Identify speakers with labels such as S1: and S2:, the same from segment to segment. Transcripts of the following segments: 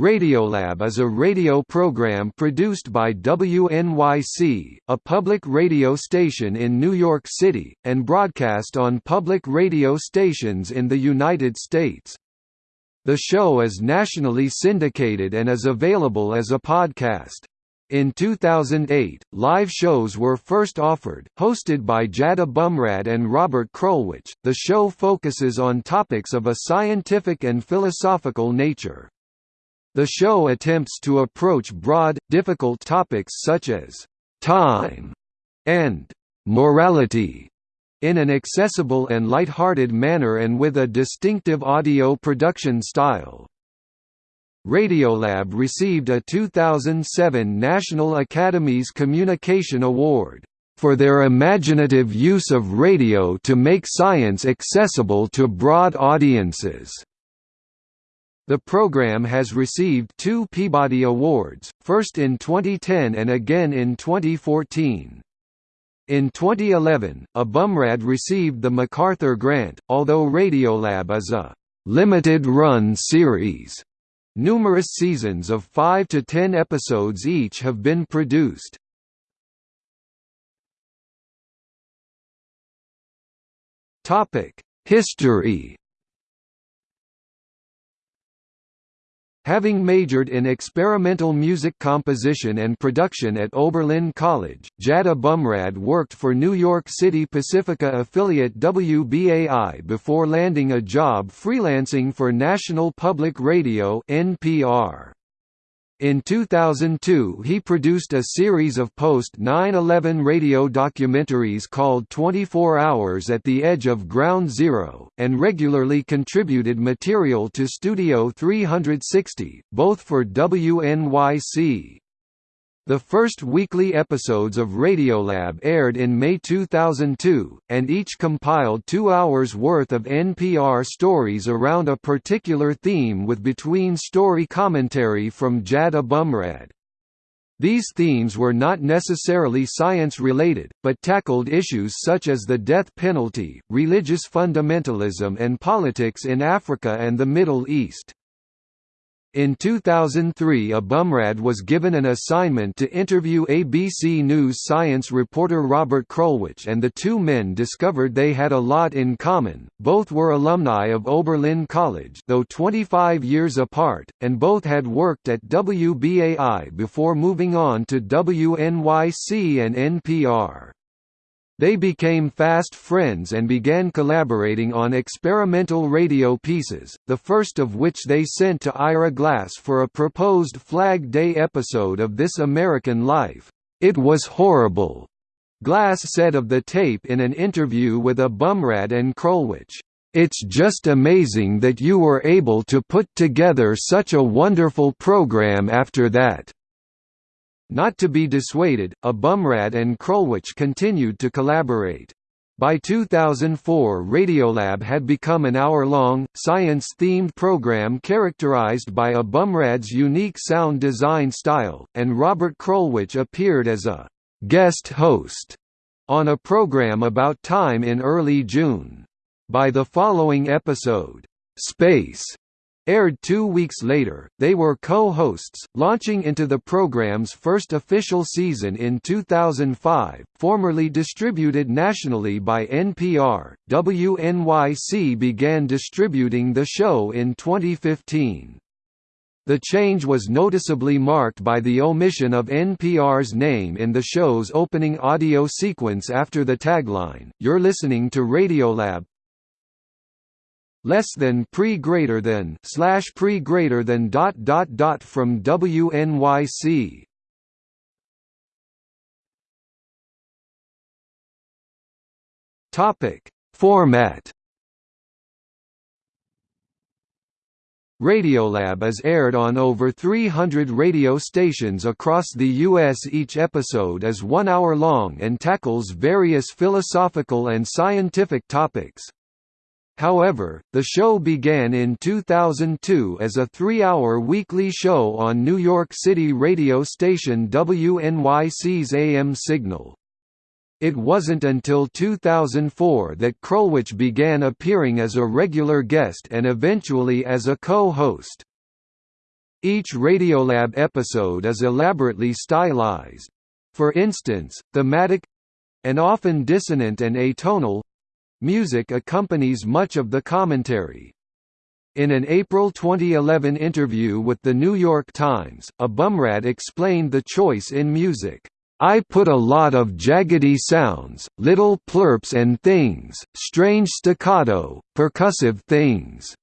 S1: Radiolab is a radio program produced by WNYC, a public radio station in New York City, and broadcast on public radio stations in the United States. The show is nationally syndicated and is available as a podcast. In 2008, live shows were first offered, hosted by Jad Abumrad and Robert Krulwich. The show focuses on topics of a scientific and philosophical nature. The show attempts to approach broad, difficult topics such as time and morality in an accessible and light-hearted manner and with a distinctive audio production style. Radiolab received a 2007 National Academies Communication Award for their imaginative use of radio to make science accessible to broad audiences. The program has received two Peabody Awards, first in 2010 and again in 2014. In 2011, Abumrad received the MacArthur Grant, although Radiolab is a limited-run series. Numerous seasons of 5 to 10 episodes each have been produced. History Having majored in experimental music composition and production at Oberlin College, Jad Abumrad worked for New York City Pacifica affiliate WBAI before landing a job freelancing for National Public Radio NPR. In 2002 he produced a series of post-9-11 radio documentaries called 24 Hours at the Edge of Ground Zero, and regularly contributed material to Studio 360, both for WNYC. The first weekly episodes of Radiolab aired in May 2002, and each compiled two hours' worth of NPR stories around a particular theme with between-story commentary from Jad Abumrad. These themes were not necessarily science-related, but tackled issues such as the death penalty, religious fundamentalism and politics in Africa and the Middle East. In 2003 Abumrad was given an assignment to interview ABC News science reporter Robert Krulwich and the two men discovered they had a lot in common, both were alumni of Oberlin College though 25 years apart, and both had worked at WBAI before moving on to WNYC and NPR. They became fast friends and began collaborating on experimental radio pieces, the first of which they sent to Ira Glass for a proposed Flag Day episode of This American Life. It was horrible. Glass said of the tape in an interview with Abumrad and Krulwich, "It's just amazing that you were able to put together such a wonderful program after that." Not to be dissuaded, Abumrad and Krulwich continued to collaborate. By 2004 Radiolab had become an hour-long, science-themed program characterized by Abumrad's unique sound design style, and Robert Krulwich appeared as a «guest host» on a program about time in early June. By the following episode, «Space», Aired two weeks later, they were co-hosts, launching into the program's first official season in 2005. Formerly distributed nationally by NPR, WNYC began distributing the show in 2015. The change was noticeably marked by the omission of NPR's name in the show's opening audio sequence after the tagline, You're listening to Radiolab, less than pre greater than slash pre greater than dot dot dot from WNYC. Topic Format Radiolab is aired on over 300 radio stations across the U.S. Each episode is one hour long and tackles various philosophical and scientific topics. However, the show began in 2002 as a three-hour weekly show on New York City radio station WNYC's AM signal. It wasn't until 2004 that Krulwich began appearing as a regular guest and eventually as a co-host. Each Radiolab episode is elaborately stylized. For instance, thematic—and often dissonant and atonal—music accompanies much of the commentary. In an April 2011 interview with The New York Times, Abumrad explained the choice in music. I put a lot of jaggedy sounds, little plurps and things, strange staccato, percussive things.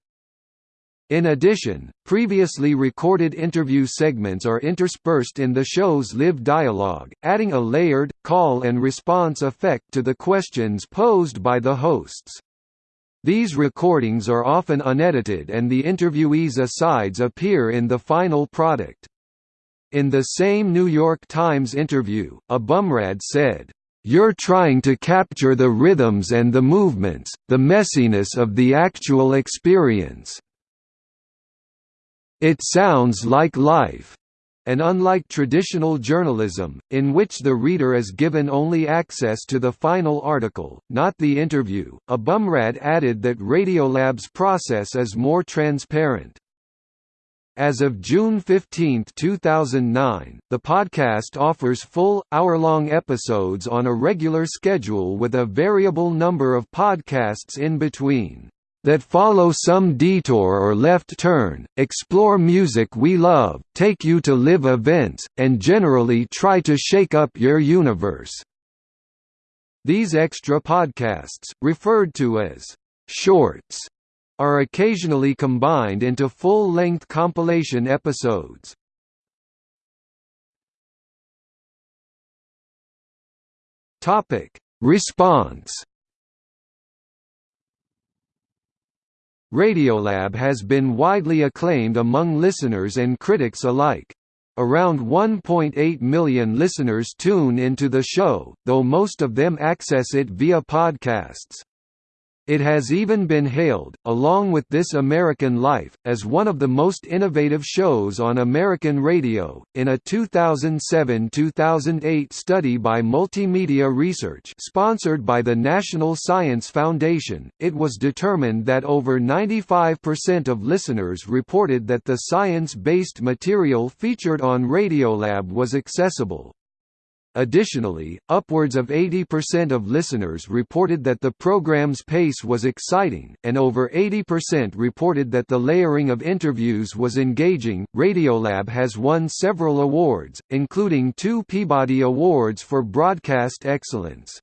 S1: In addition, previously recorded interview segments are interspersed in the show's live dialogue, adding a layered, call and response effect to the questions posed by the hosts. These recordings are often unedited and the interviewees' asides appear in the final product. In the same New York Times interview, Abumrad said, you're trying to capture the rhythms and the movements, the messiness of the actual experience. It sounds like life. And unlike traditional journalism, in which the reader is given only access to the final article, not the interview, Abumrad added that Radiolab's process is more transparent. As of June 15, 2009, the podcast offers full, hour-long episodes on a regular schedule with a variable number of podcasts in between that follow some detour or left turn, explore music we love, take you to live events, and generally try to shake up your universe." These extra podcasts, referred to as «shorts», are occasionally combined into full-length compilation episodes. Response Radiolab has been widely acclaimed among listeners and critics alike. Around 1.8 million listeners tune into the show, though most of them access it via podcasts. It has even been hailed, along with This American Life, as one of the most innovative shows on American radio. In a 2007-2008 study by Multimedia Research, sponsored by the National Science Foundation, it was determined that over 95% of listeners reported that the science-based material featured on Radiolab was accessible. Additionally, upwards of 80% of listeners reported that the program's pace was exciting, and over 80% reported that the layering of interviews was engaging. Radiolab has won several awards, including two Peabody Awards for broadcast excellence.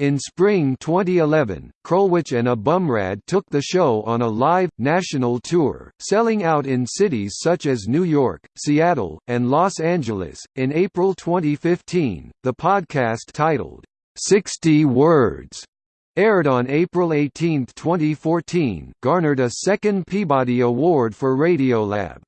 S1: In spring 2011, Krulwich and Abumrad took the show on a live, national tour, selling out in cities such as New York, Seattle, and Los Angeles. In April 2015, the podcast titled, 60 Words, aired on April 18, 2014, garnered a second Peabody Award for Radiolab.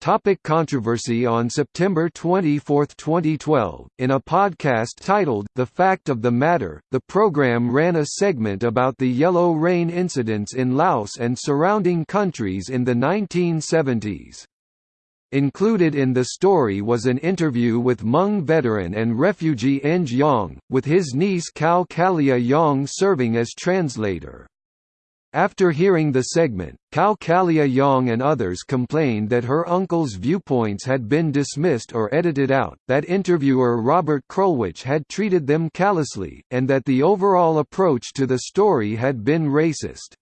S1: Topic controversy On September 24, 2012, in a podcast titled, The Fact of the Matter, the program ran a segment about the yellow rain incidents in Laos and surrounding countries in the 1970s. Included in the story was an interview with Hmong veteran and refugee Eng Yang, with his niece Kao Kalia Yang serving as translator. After hearing the segment, Kao Kalia Yang and others complained that her uncle's viewpoints had been dismissed or edited out, that interviewer Robert Krulwich had treated them callously, and that the overall approach to the story had been racist.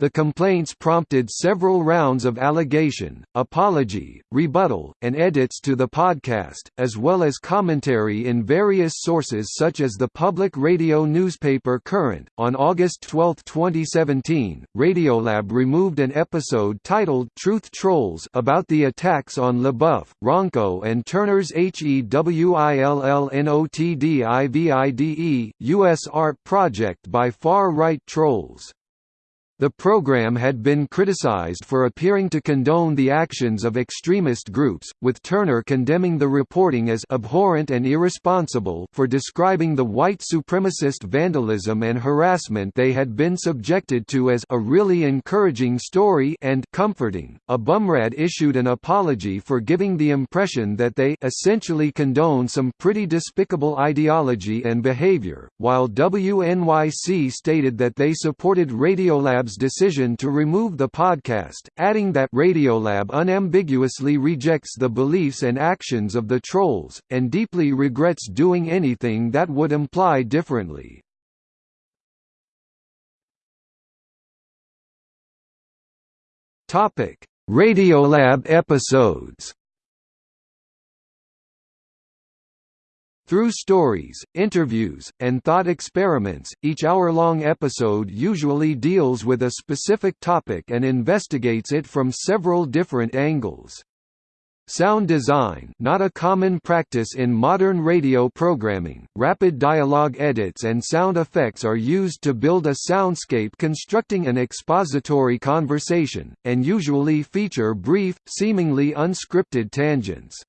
S1: The complaints prompted several rounds of allegation, apology, rebuttal, and edits to the podcast, as well as commentary in various sources such as the public radio newspaper Current. On August 12, 2017, Radiolab removed an episode titled Truth Trolls about the attacks on LaBeouf, Rönkkö, and Turner's HEWILLNOTDIVIDE, U.S. art project by far-right trolls. The program had been criticized for appearing to condone the actions of extremist groups, with Turner condemning the reporting as abhorrent and irresponsible for describing the white supremacist vandalism and harassment they had been subjected to as a really encouraging story and comforting. Abumrad issued an apology for giving the impression that they essentially condone some pretty despicable ideology and behavior, while WNYC stated that they supported Radiolab Radiolab's decision to remove the podcast, adding that Radiolab unambiguously rejects the beliefs and actions of the trolls, and deeply regrets doing anything that would imply differently. Radiolab episodes Through stories, interviews, and thought experiments, each hour-long episode usually deals with a specific topic and investigates it from several different angles. Sound design not a common practice in modern radio programming, rapid dialogue edits and sound effects are used to build a soundscape constructing an expository conversation, and usually feature brief, seemingly unscripted tangents.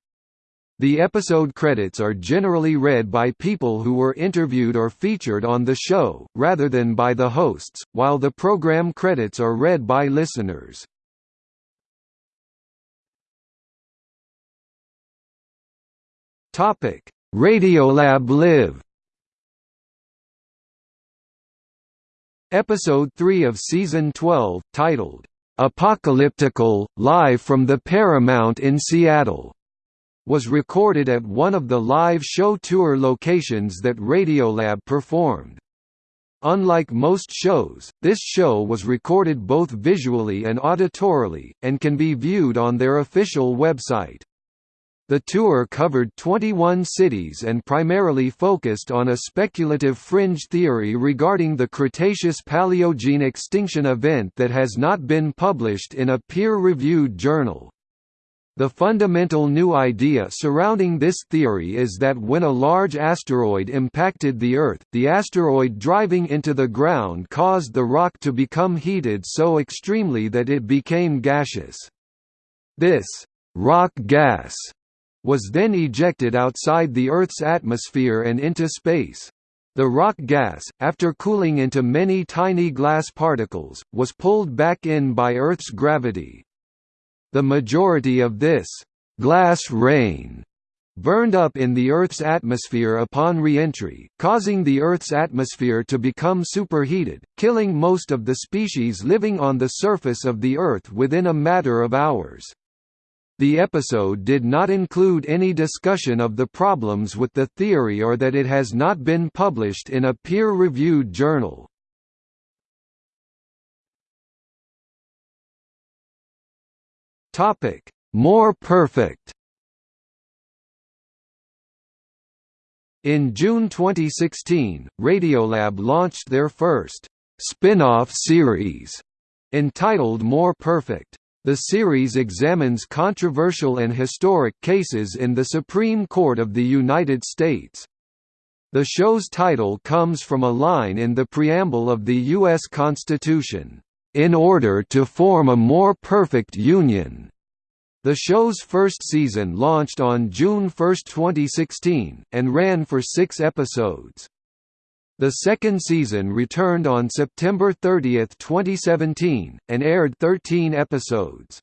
S1: The episode credits are generally read by people who were interviewed or featured on the show, rather than by the hosts, while the program credits are read by listeners. Radiolab Live Episode 3 of Season 12, titled, "'Apocalyptical, Live from the Paramount in Seattle' was recorded at one of the live show tour locations that Radiolab performed. Unlike most shows, this show was recorded both visually and auditorily, and can be viewed on their official website. The tour covered 21 cities and primarily focused on a speculative fringe theory regarding the Cretaceous-Paleogene extinction event that has not been published in a peer-reviewed journal. The fundamental new idea surrounding this theory is that when a large asteroid impacted the Earth, the asteroid driving into the ground caused the rock to become heated so extremely that it became gaseous. This rock gas was then ejected outside the Earth's atmosphere and into space. The rock gas, after cooling into many tiny glass particles, was pulled back in by Earth's gravity, the majority of this «glass rain» burned up in the Earth's atmosphere upon re-entry, causing the Earth's atmosphere to become superheated, killing most of the species living on the surface of the Earth within a matter of hours. The episode did not include any discussion of the problems with the theory or that it has not been published in a peer-reviewed journal. Topic: More perfect. In June 2016, Radiolab launched their first spin-off series entitled More Perfect. The series examines controversial and historic cases in the Supreme Court of the United States. The show's title comes from a line in the preamble of the U.S. Constitution, in order to form a more perfect union. The show's first season launched on June 1, 2016, and ran for six episodes. The second season returned on September 30, 2017, and aired 13 episodes.